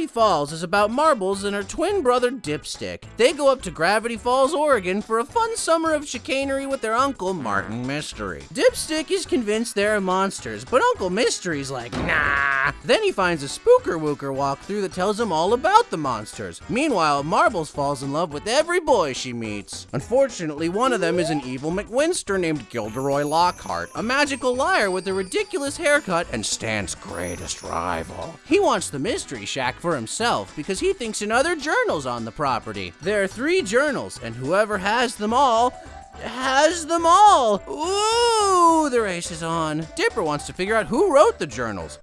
Gravity Falls is about Marbles and her twin brother Dipstick. They go up to Gravity Falls, Oregon for a fun summer of chicanery with their uncle Martin Mystery. Dipstick is convinced they're monsters, but Uncle Mystery's like, nah. Then he finds a spooker wooker walkthrough that tells him all about the monsters. Meanwhile, Marbles falls in love with every boy she meets. Unfortunately, one of them is an evil McWinster named Gilderoy Lockhart, a magical liar with a ridiculous haircut and Stan's greatest rival. He wants the Mystery Shack for himself because he thinks another journal's on the property. There are three journals, and whoever has them all has them all. Ooh, the race is on. Dipper wants to figure out who wrote the journals.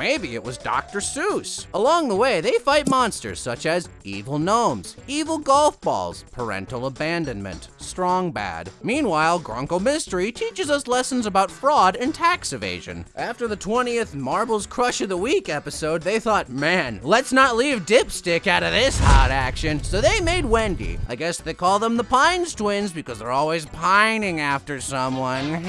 Maybe it was Dr. Seuss. Along the way, they fight monsters such as evil gnomes, evil golf balls, parental abandonment, strong bad. Meanwhile, Grunkle Mystery teaches us lessons about fraud and tax evasion. After the 20th Marbles Crush of the Week episode, they thought, man, let's not leave Dipstick out of this hot action. So they made Wendy. I guess they call them the Pines twins because they're always pining after someone.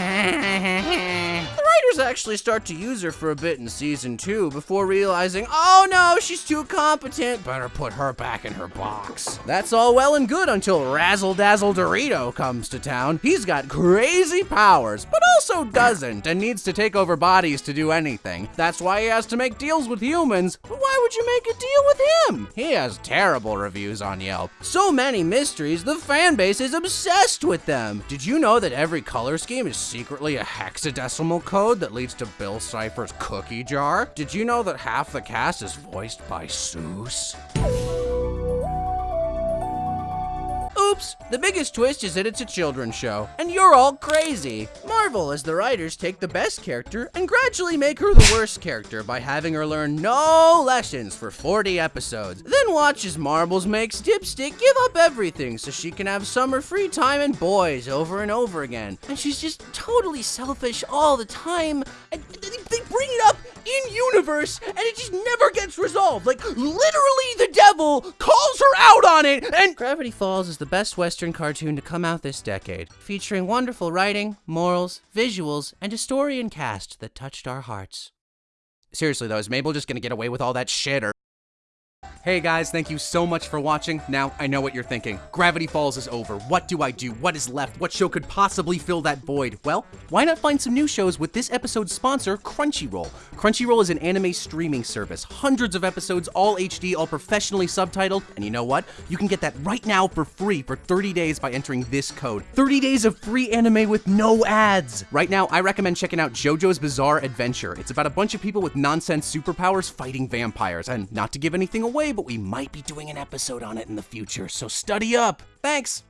actually start to use her for a bit in season two before realizing, oh no, she's too competent, better put her back in her box. That's all well and good until Razzle Dazzle Dorito comes to town. He's got crazy powers, but also doesn't and needs to take over bodies to do anything. That's why he has to make deals with humans. But why would you make a deal with him? He has terrible reviews on Yelp. So many mysteries, the fan base is obsessed with them. Did you know that every color scheme is secretly a hexadecimal code that leads to Bill Cipher's cookie jar? Did you know that half the cast is voiced by Seuss? Oops, the biggest twist is that it's a children's show, and you're all crazy. Marvel, as the writers, take the best character and gradually make her the worst character by having her learn no lessons for 40 episodes. Then watch as Marbles makes Dipstick give up everything so she can have summer free time and boys over and over again. And she's just totally selfish all the time. And they bring it up in universe and it just never gets resolved. Like literally the devil calls her out on it and Gravity Falls is the best western cartoon to come out this decade, featuring wonderful writing, morals, visuals, and a story and cast that touched our hearts. Seriously though, is Mabel just gonna get away with all that shit or Hey guys, thank you so much for watching. Now, I know what you're thinking. Gravity Falls is over. What do I do? What is left? What show could possibly fill that void? Well, why not find some new shows with this episode's sponsor, Crunchyroll? Crunchyroll is an anime streaming service. Hundreds of episodes, all HD, all professionally subtitled. And you know what? You can get that right now for free for 30 days by entering this code. 30 days of free anime with no ads. Right now, I recommend checking out JoJo's Bizarre Adventure. It's about a bunch of people with nonsense superpowers fighting vampires. And not to give anything away, but we might be doing an episode on it in the future, so study up. Thanks!